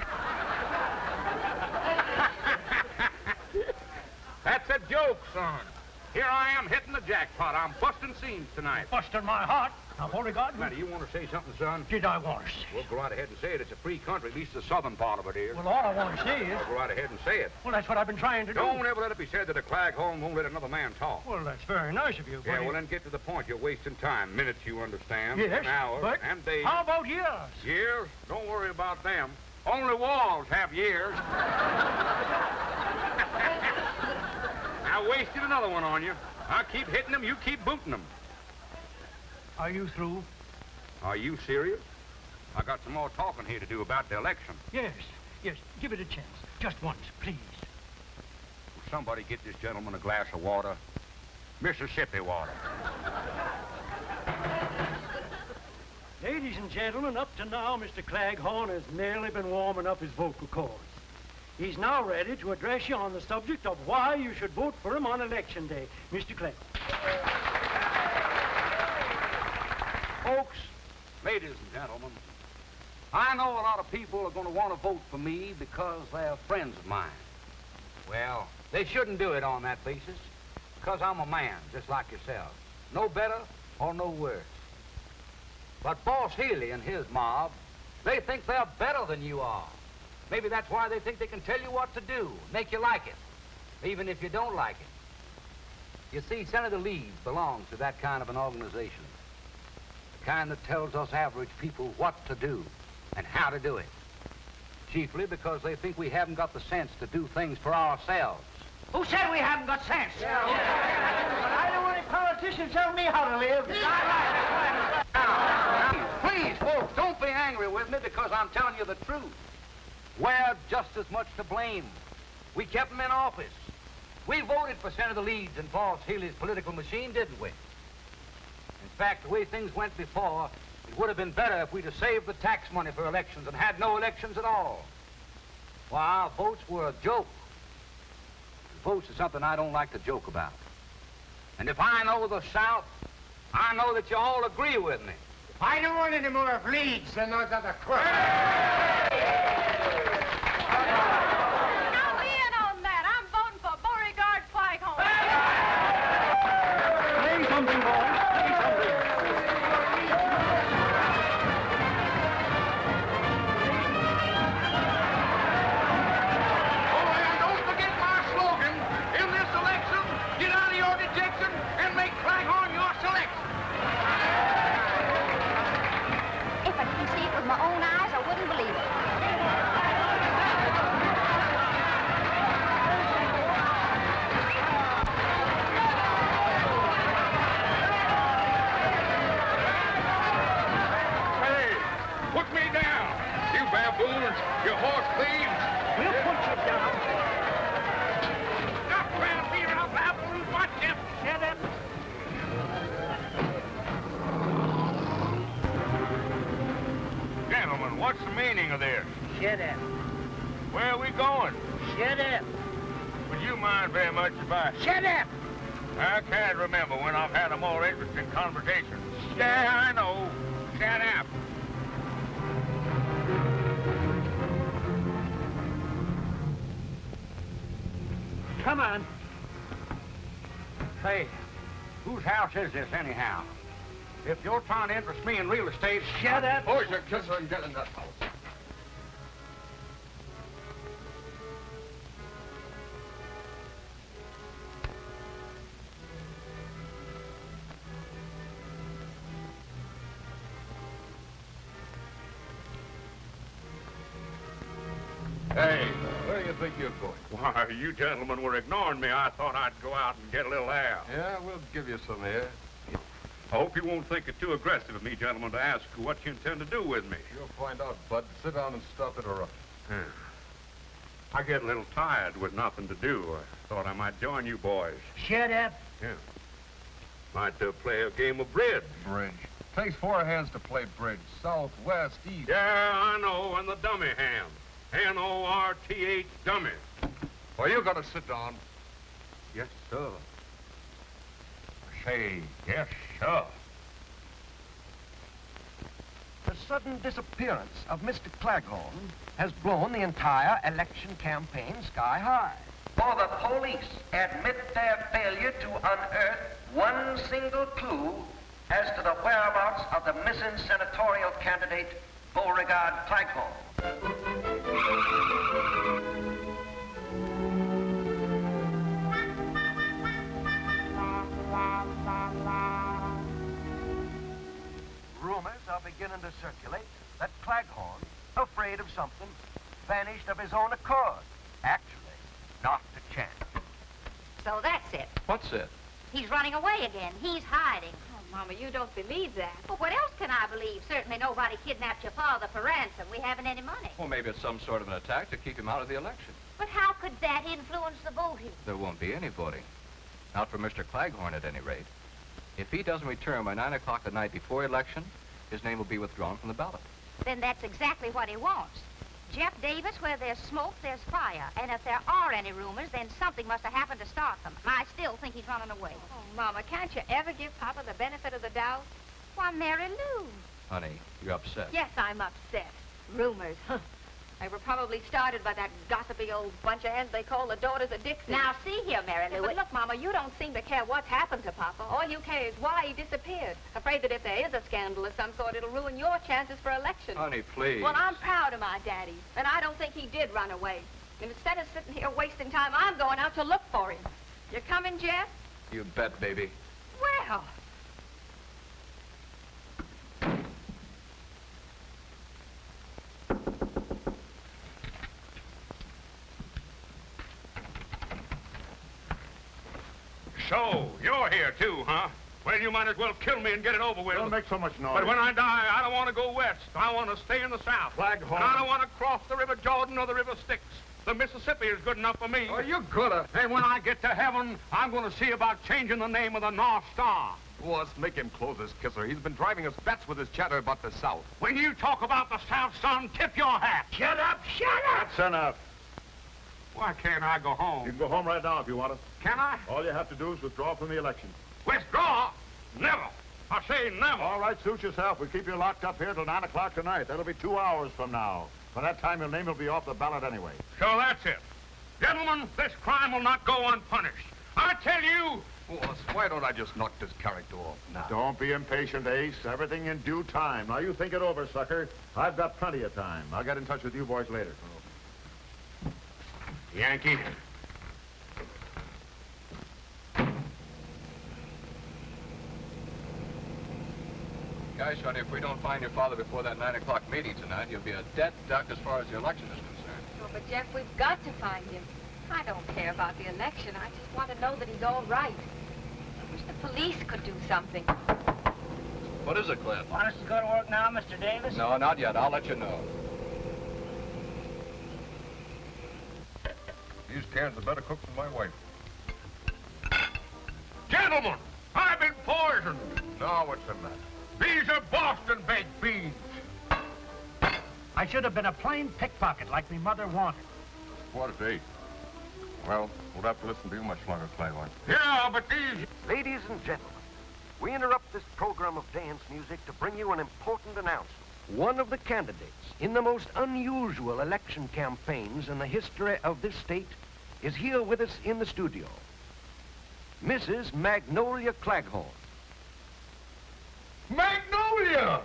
That's a joke, son. Here I am hitting the jackpot. I'm busting scenes tonight. Busting my heart. Now, Beauregard. Do you want to say something, son? Did I want to say? Well, go right ahead and say it. It's a free country, at least the southern part of it is. Well, all I want to say is... Well, go right ahead and say it. Well, that's what I've been trying to do. Don't ever let it be said that a Claghorn won't let another man talk. Well, that's very nice of you, but... Yeah, well, then get to the point. You're wasting time. Minutes, you understand. Yes, An hour but and days. how about years? Years? Don't worry about them. Only walls have years. I wasted another one on you. I keep hitting them, you keep booting them. Are you through? Are you serious? I got some more talking here to do about the election. Yes, yes. Give it a chance. Just once, please. Will somebody get this gentleman a glass of water? Mississippi water. Ladies and gentlemen, up to now, Mr. Claghorn has merely been warming up his vocal cords. He's now ready to address you on the subject of why you should vote for him on election day. Mr. Claghorn. Folks, ladies and gentlemen, I know a lot of people are going to want to vote for me because they're friends of mine. Well, they shouldn't do it on that basis, because I'm a man, just like yourselves. No better or no worse. But Boss Healy and his mob, they think they're better than you are. Maybe that's why they think they can tell you what to do, make you like it, even if you don't like it. You see, Senator Leeds belongs to that kind of an organization. The kind that tells us average people what to do and how to do it. Chiefly because they think we haven't got the sense to do things for ourselves. Who said we haven't got sense? But I don't want any politicians telling me how to live. Please, folks, don't be angry with me because I'm telling you the truth. We're just as much to blame. We kept them in office. We voted for Senator Leeds and Boss Healy's political machine, didn't we? In fact, the way things went before, it would have been better if we'd have saved the tax money for elections and had no elections at all. Why, our votes were a joke. Votes is something I don't like to joke about. And if I know the South, I know that you all agree with me. I don't want any more of Leeds than those other crooks. Shut up. Where are we going? Shut up. Would you mind very much if I... Shut up. I can't remember when I've had a more interesting conversation. Yeah, I know. Shut up. Come on. Say, whose house is this anyhow? If you're trying to interest me in real estate... Shut up. Boys, you kiss her and get in that house. You gentlemen were ignoring me. I thought I'd go out and get a little air. Yeah, we'll give you some air. I hope you won't think it too aggressive of me, gentlemen, to ask what you intend to do with me. You'll find out, Bud. Sit down and stop interrupting. Yeah. I get a little tired with nothing to do. I thought I might join you boys. Shut up. Yeah. Might uh, play a game of bridge. Bridge. Takes four hands to play bridge. South, west, east. Yeah, I know, and the dummy hand. N-O-R-T-H, dummy. Well, you gotta sit down. Yes, sir. Say, yes, sir. The sudden disappearance of Mr. Claghorn has blown the entire election campaign sky high. For the police admit their failure to unearth one single clue as to the whereabouts of the missing senatorial candidate, Beauregard Claghorn. Beginning to circulate that Claghorn, afraid of something, vanished of his own accord. Actually, not to chance. So that's it. What's it? He's running away again. He's hiding. Oh, Mama, you don't believe that. Well, what else can I believe? Certainly nobody kidnapped your father for ransom. We haven't any money. Well, maybe it's some sort of an attack to keep him out of the election. But how could that influence the voting? There won't be any voting. Not for Mr. Claghorn, at any rate. If he doesn't return by 9 o'clock the night before election, his name will be withdrawn from the ballot. Then that's exactly what he wants. Jeff Davis, where there's smoke, there's fire. And if there are any rumors, then something must have happened to start them. I still think he's running away. Oh, Mama, can't you ever give Papa the benefit of the doubt? Why, Mary Lou. Honey, you're upset. Yes, I'm upset. Rumors, huh? They were probably started by that gossipy old bunch of hens they call the Daughters of Dixie. Now, see here, Mary Yeah, but look, Mama, you don't seem to care what's happened to Papa. All you care is why he disappeared. Afraid that if there is a scandal of some sort, it'll ruin your chances for election. Honey, please. Well, I'm proud of my daddy, and I don't think he did run away. And instead of sitting here wasting time, I'm going out to look for him. You coming, Jeff? You bet, baby. Well, So, you're here too, huh? Well, you might as well kill me and get it over with. Don't make so much noise. But when I die, I don't want to go west. I want to stay in the south. Claghorn. And I don't want to cross the River Jordan or the River Styx. The Mississippi is good enough for me. Oh, you coulda. And uh, when I get to heaven, I'm going to see about changing the name of the North Star. Boss, make him close his kisser. He's been driving us bats with his chatter about the South. When you talk about the South, son, tip your hat. Shut up. Shut up. That's enough. Why can't I go home? You can go home right now if you want to. Can I? All you have to do is withdraw from the election. Withdraw? Never. I say never. All right, suit yourself. We'll keep you locked up here till 9 o'clock tonight. That'll be two hours from now. By that time, your name will be off the ballot anyway. So that's it. Gentlemen, this crime will not go unpunished. I tell you, oh, Boss, why don't I just knock this character off now? Don't be impatient, Ace. Everything in due time. Now, you think it over, sucker. I've got plenty of time. I'll get in touch with you boys later. Yankee. Guys, honey, if we don't find your father before that 9 o'clock meeting tonight, you'll be a dead duck as far as the election is concerned. oh, but Jeff, we've got to find him. I don't care about the election. I just want to know that he's all right. I wish the police could do something. What is it, Cliff? Want us to go to work now, Mr. Davis? No, not yet. I'll let you know. These cans are better cooked than my wife. Gentlemen, I've been poisoned. Now what's the matter? These are Boston baked beans. I should have been a plain pickpocket like me mother wanted. Quarter to eight. Well, we'll have to listen to you much longer, Claghorn. Yeah, but these... Ladies and gentlemen, we interrupt this program of dance music to bring you an important announcement. One of the candidates in the most unusual election campaigns in the history of this state is here with us in the studio. Mrs. Magnolia Claghorn. Magnolia!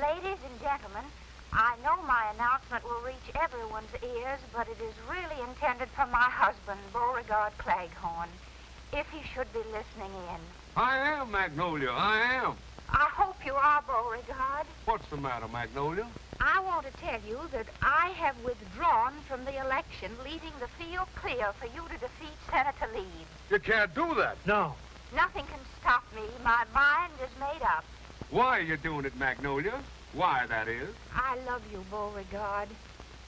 Ladies and gentlemen, I know my announcement will reach everyone's ears, but it is really intended for my husband, Beauregard Claghorn, if he should be listening in. I am, Magnolia, I am. I hope you are, Beauregard. What's the matter, Magnolia? I want to tell you that I have withdrawn from the election, leaving the field clear for you to defeat Senator Leeds. You can't do that. No. Nothing can stop me. My mind is made up. Why are you doing it, Magnolia? Why, that is. I love you, Beauregard.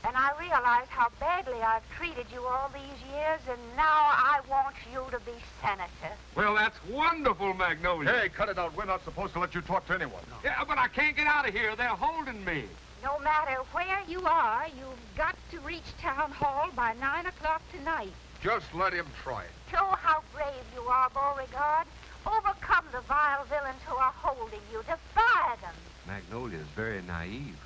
And I realize how badly I've treated you all these years, and now I want you to be senator. Well, that's wonderful, Magnolia. Hey, cut it out. We're not supposed to let you talk to anyone. Yeah, but I can't get out of here. They're holding me. No matter where you are, you've got to reach Town Hall by 9 o'clock tonight. Just let him try it. Show how brave you are, Beauregard. Overcome the vile villains who are holding you. Defy them. Magnolia's very naive.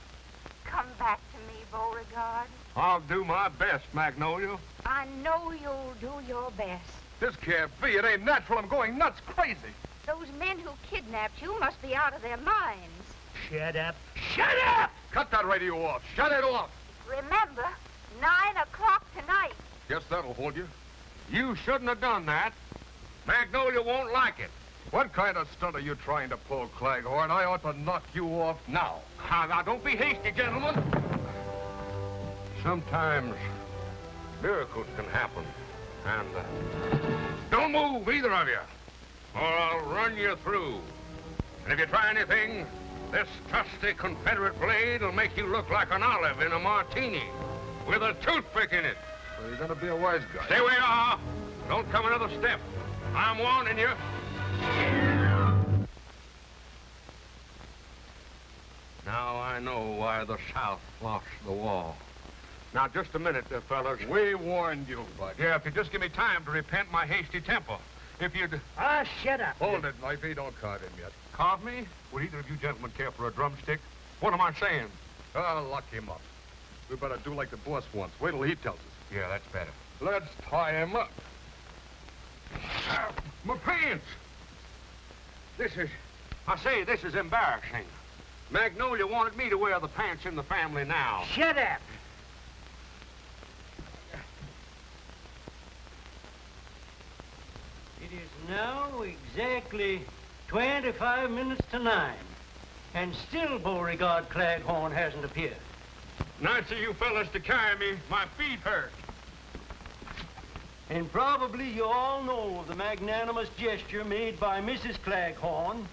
Come back to me, Beauregard. I'll do my best, Magnolia. I know you'll do your best. This can't be. It ain't natural. I'm going nuts, crazy. Those men who kidnapped you must be out of their minds. Shut up. Shut up! Cut that radio off. Shut it off. Remember, 9 o'clock tonight. Guess that'll hold you. You shouldn't have done that. Magnolia won't like it. What kind of stunt are you trying to pull, Claghorn? I ought to knock you off now. Now, now, don't be hasty, gentlemen. Sometimes miracles can happen. And uh, don't move, either of you, or I'll run you through. And if you try anything, this trusty Confederate blade will make you look like an olive in a martini with a toothpick in it. Well, you're gonna be a wise guy. Stay where you are. Don't come another step. I'm warning you. Now I know why the South lost the war. Now, just a minute, uh, fellas. We warned you, Bud. Yeah, if you just give me time to repent my hasty temper. If you'd... Ah, shut up. Hold it, Knifey. Don't carve him yet. Carve me? Would either of you gentlemen care for a drumstick? What am I saying? I'll lock him up. We better do like the boss wants. Wait till he tells us. Yeah, that's better. Let's tie him up. Ah, my pants! This is... I say, this is embarrassing. Magnolia wanted me to wear the pants in the family now. Shut up. It is now exactly 25 minutes to nine. And still Beauregard Claghorn hasn't appeared. Nice of you fellas to carry me. My feet hurt. And probably you all know of the magnanimous gesture made by Mrs. Claghorn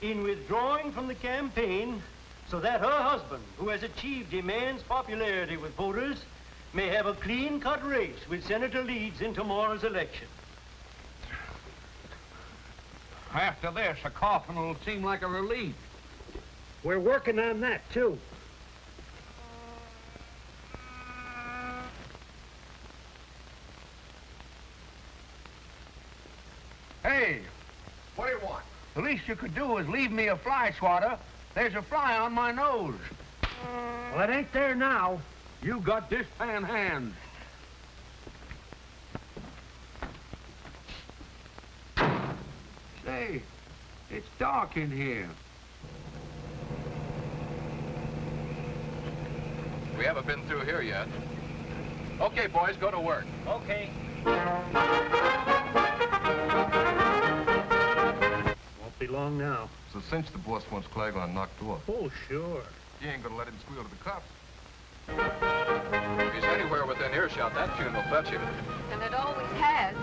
in withdrawing from the campaign so that her husband, who has achieved immense popularity with voters, may have a clean-cut race with Senator Leeds in tomorrow's election. After this, a coffin will seem like a relief. We're working on that, too. Hey, What do you want? the least you could do is leave me a fly swatter. There's a fly on my nose. Well, it ain't there now. You got this pan hand. Say, it's dark in here. We haven't been through here yet. Okay, boys, go to work. Okay. Won't be long now. It's a cinch the boss wants Claghorn knocked off. Oh, sure. He ain't gonna let him squeal to the cops. If he's anywhere within earshot, that tune will fetch him. And it always has.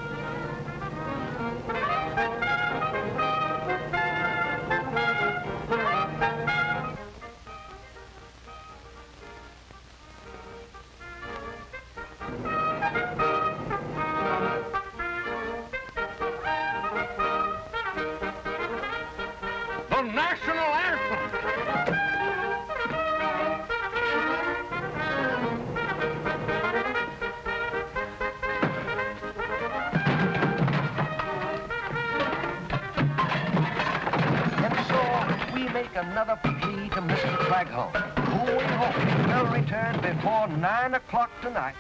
Another plea to Mr. Claghorn, who we hope will return before 9 o'clock tonight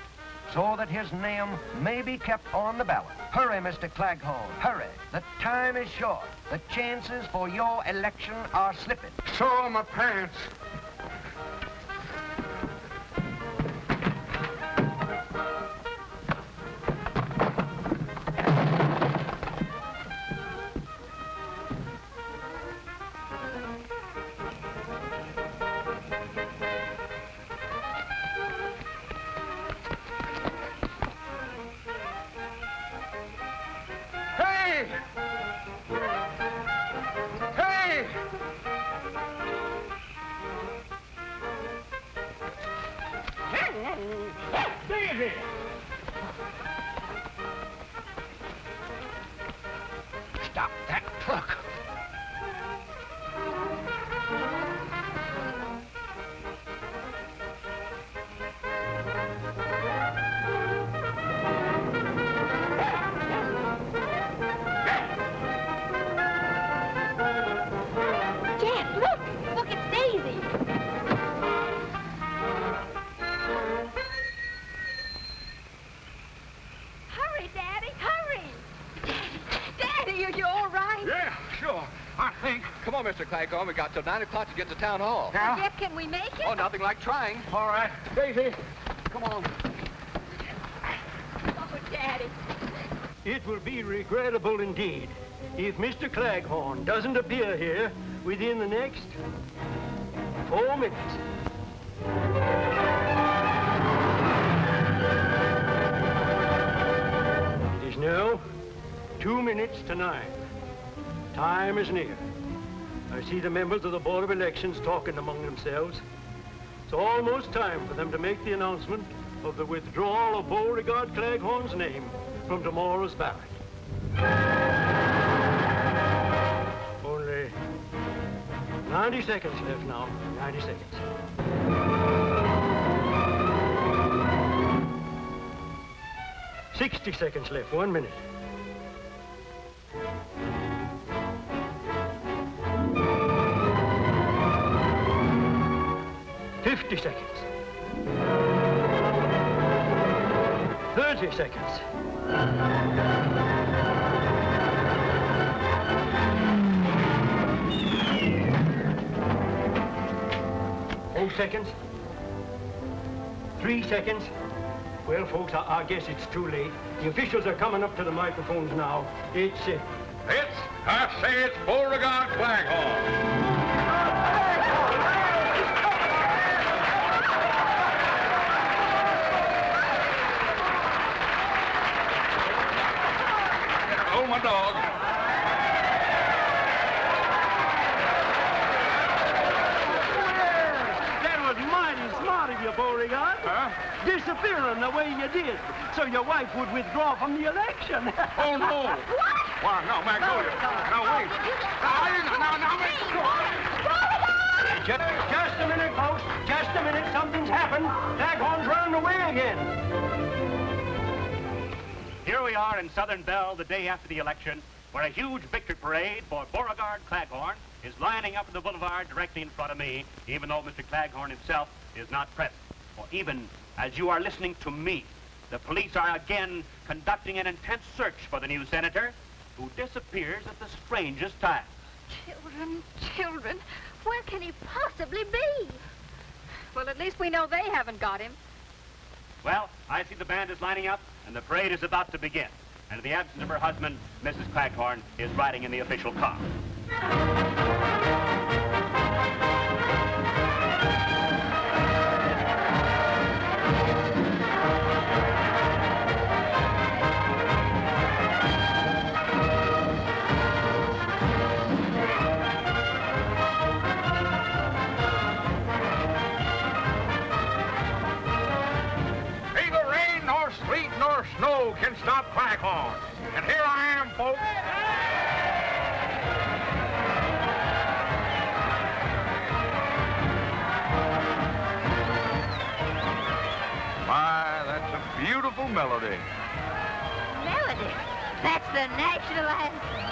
so that his name may be kept on the ballot. Hurry, Mr. Claghorn, hurry. The time is short. The chances for your election are slipping. So are my pants. Come on, Claghorn. We got till 9 o'clock to get to town hall. Well, Jeff, can we make it? Oh, nothing like trying. All right. Daisy, come on. Oh, Daddy. It will be regrettable indeed if Mr. Claghorn doesn't appear here within the next four minutes. It is now two minutes to nine. Time is near. I see the members of the Board of Elections talking among themselves. It's almost time for them to make the announcement of the withdrawal of Beauregard Claghorn's name from tomorrow's ballot. Only 90 seconds left now. 90 seconds. 60 seconds left. One minute. Fifty seconds. Thirty seconds. Four seconds. Three seconds. Well, folks, I, I guess it's too late. The officials are coming up to the microphones now. It's, uh, It's, I say it's Beauregard Claghorn. Oh, my dog. That was mighty smart of you, Beauregard. Huh? Disappearing the way you did, so your wife would withdraw from the election. Oh, no. What? Why, no, Magnolia. Now, wait. Now, I didn't, now, now, wait. Just, just a minute, folks. Just a minute. Something's happened. Claghorn's running away again. Here we are in Southern Belle the day after the election, where a huge victory parade for Beauregard Claghorn is lining up in the boulevard directly in front of me, even though Mr. Claghorn himself is not present. For even as you are listening to me, the police are again conducting an intense search for the new senator, who disappears at the strangest time. Children, children, where can he possibly be? Well, at least we know they haven't got him. Well, I see the band is lining up, and the parade is about to begin. And in the absence of her husband, Mrs. Claghorn is riding in the official car. Stop Claghorn. And here I am, folks. My, that's a beautiful melody. Melody. That's the national anthem.